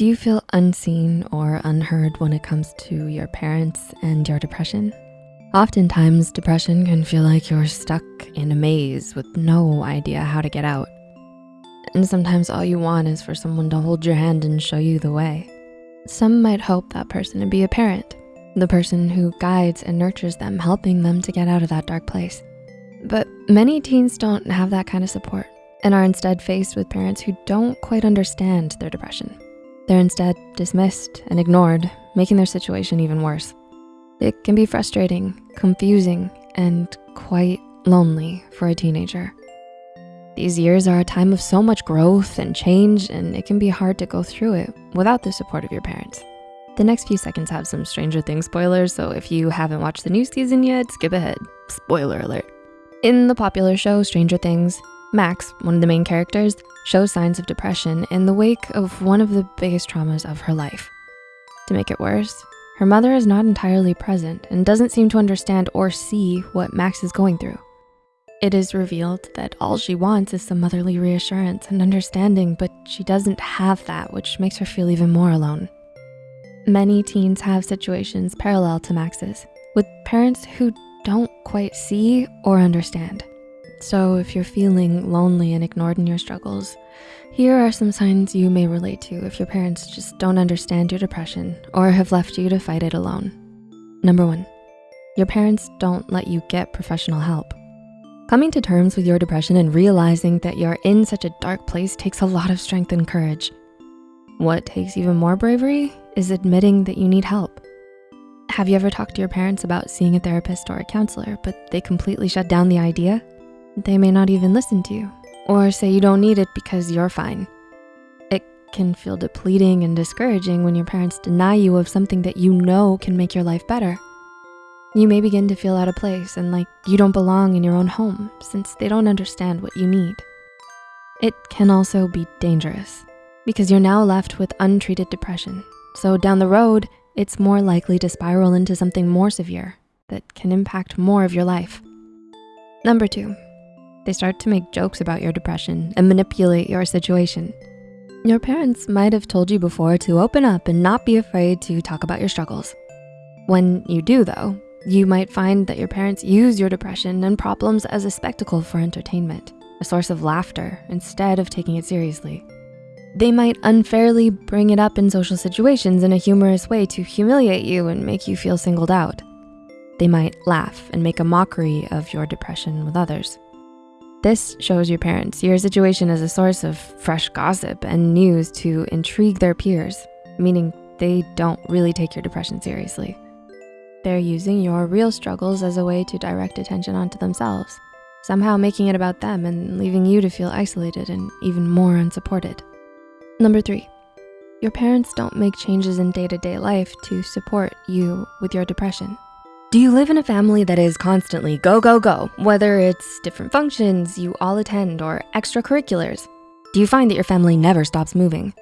Do you feel unseen or unheard when it comes to your parents and your depression? Oftentimes, depression can feel like you're stuck in a maze with no idea how to get out. And sometimes all you want is for someone to hold your hand and show you the way. Some might hope that person to be a parent, the person who guides and nurtures them, helping them to get out of that dark place. But many teens don't have that kind of support and are instead faced with parents who don't quite understand their depression. They're instead dismissed and ignored, making their situation even worse. It can be frustrating, confusing, and quite lonely for a teenager. These years are a time of so much growth and change, and it can be hard to go through it without the support of your parents. The next few seconds have some Stranger Things spoilers, so if you haven't watched the new season yet, skip ahead. Spoiler alert. In the popular show Stranger Things, Max, one of the main characters, shows signs of depression in the wake of one of the biggest traumas of her life. To make it worse, her mother is not entirely present and doesn't seem to understand or see what Max is going through. It is revealed that all she wants is some motherly reassurance and understanding, but she doesn't have that, which makes her feel even more alone. Many teens have situations parallel to Max's, with parents who don't quite see or understand. So if you're feeling lonely and ignored in your struggles, here are some signs you may relate to if your parents just don't understand your depression or have left you to fight it alone. Number one, your parents don't let you get professional help. Coming to terms with your depression and realizing that you're in such a dark place takes a lot of strength and courage. What takes even more bravery is admitting that you need help. Have you ever talked to your parents about seeing a therapist or a counselor, but they completely shut down the idea? They may not even listen to you or say you don't need it because you're fine. It can feel depleting and discouraging when your parents deny you of something that you know can make your life better. You may begin to feel out of place and like you don't belong in your own home since they don't understand what you need. It can also be dangerous because you're now left with untreated depression. So down the road, it's more likely to spiral into something more severe that can impact more of your life. Number two, they start to make jokes about your depression and manipulate your situation. Your parents might have told you before to open up and not be afraid to talk about your struggles. When you do though, you might find that your parents use your depression and problems as a spectacle for entertainment, a source of laughter instead of taking it seriously. They might unfairly bring it up in social situations in a humorous way to humiliate you and make you feel singled out. They might laugh and make a mockery of your depression with others. This shows your parents your situation as a source of fresh gossip and news to intrigue their peers, meaning they don't really take your depression seriously. They're using your real struggles as a way to direct attention onto themselves, somehow making it about them and leaving you to feel isolated and even more unsupported. Number three, your parents don't make changes in day-to-day -day life to support you with your depression. Do you live in a family that is constantly go, go, go, whether it's different functions you all attend or extracurriculars? Do you find that your family never stops moving?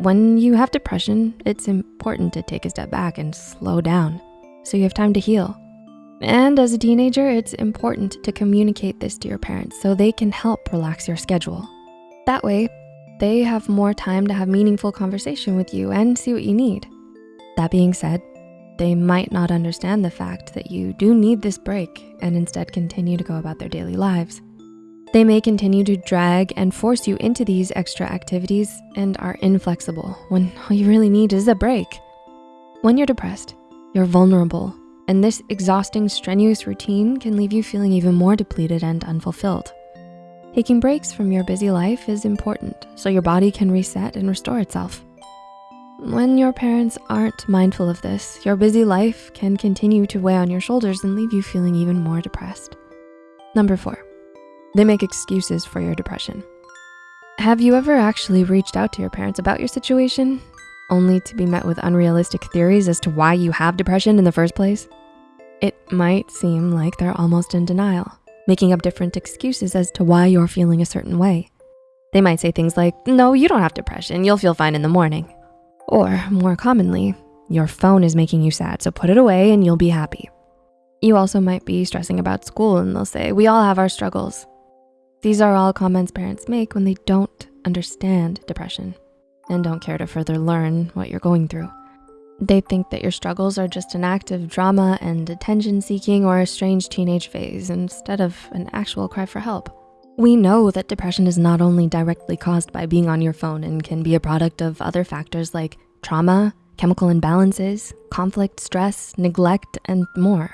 When you have depression, it's important to take a step back and slow down so you have time to heal. And as a teenager, it's important to communicate this to your parents so they can help relax your schedule. That way, they have more time to have meaningful conversation with you and see what you need. That being said, they might not understand the fact that you do need this break and instead continue to go about their daily lives. They may continue to drag and force you into these extra activities and are inflexible when all you really need is a break. When you're depressed, you're vulnerable and this exhausting, strenuous routine can leave you feeling even more depleted and unfulfilled. Taking breaks from your busy life is important so your body can reset and restore itself. When your parents aren't mindful of this, your busy life can continue to weigh on your shoulders and leave you feeling even more depressed. Number four, they make excuses for your depression. Have you ever actually reached out to your parents about your situation, only to be met with unrealistic theories as to why you have depression in the first place? It might seem like they're almost in denial, making up different excuses as to why you're feeling a certain way. They might say things like, no, you don't have depression, you'll feel fine in the morning. Or more commonly, your phone is making you sad, so put it away and you'll be happy. You also might be stressing about school and they'll say, we all have our struggles. These are all comments parents make when they don't understand depression. and don't care to further learn what you're going through. They think that your struggles are just an act of drama and attention seeking or a strange teenage phase instead of an actual cry for help. We know that depression is not only directly caused by being on your phone and can be a product of other factors like trauma, chemical imbalances, conflict, stress, neglect, and more.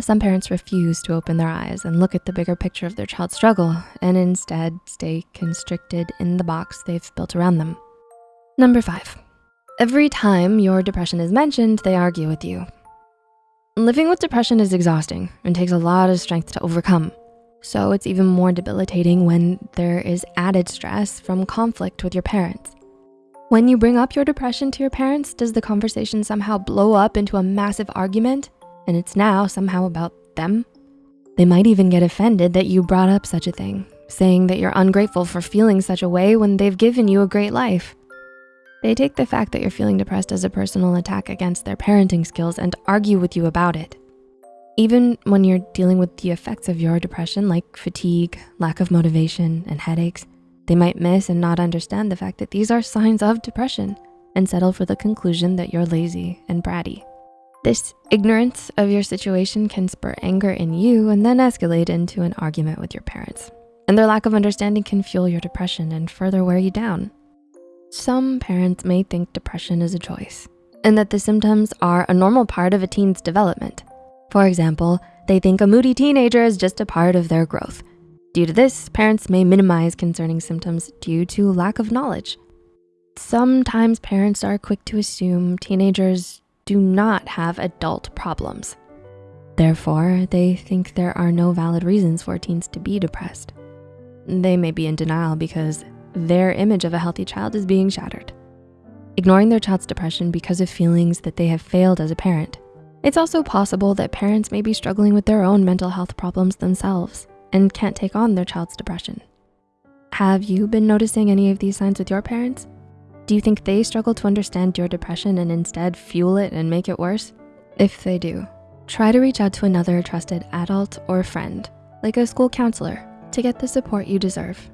Some parents refuse to open their eyes and look at the bigger picture of their child's struggle and instead stay constricted in the box they've built around them. Number five, every time your depression is mentioned, they argue with you. Living with depression is exhausting and takes a lot of strength to overcome. So it's even more debilitating when there is added stress from conflict with your parents. When you bring up your depression to your parents, does the conversation somehow blow up into a massive argument and it's now somehow about them? They might even get offended that you brought up such a thing, saying that you're ungrateful for feeling such a way when they've given you a great life. They take the fact that you're feeling depressed as a personal attack against their parenting skills and argue with you about it. Even when you're dealing with the effects of your depression like fatigue, lack of motivation, and headaches, they might miss and not understand the fact that these are signs of depression and settle for the conclusion that you're lazy and bratty. This ignorance of your situation can spur anger in you and then escalate into an argument with your parents. And their lack of understanding can fuel your depression and further wear you down. Some parents may think depression is a choice and that the symptoms are a normal part of a teen's development. For example, they think a moody teenager is just a part of their growth. Due to this, parents may minimize concerning symptoms due to lack of knowledge. Sometimes parents are quick to assume teenagers do not have adult problems. Therefore, they think there are no valid reasons for teens to be depressed. They may be in denial because their image of a healthy child is being shattered. Ignoring their child's depression because of feelings that they have failed as a parent. It's also possible that parents may be struggling with their own mental health problems themselves and can't take on their child's depression. Have you been noticing any of these signs with your parents? Do you think they struggle to understand your depression and instead fuel it and make it worse? If they do, try to reach out to another trusted adult or friend, like a school counselor, to get the support you deserve.